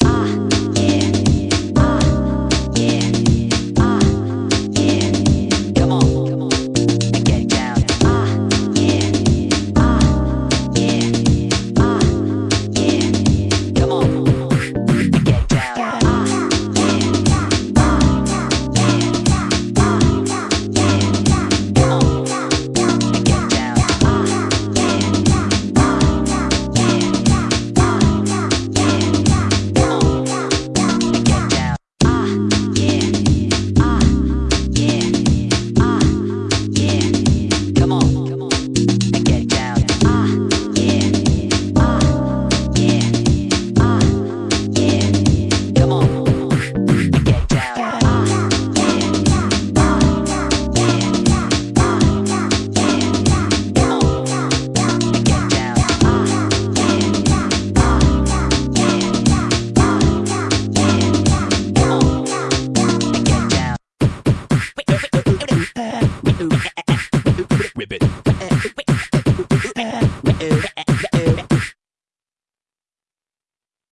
Ah. poop.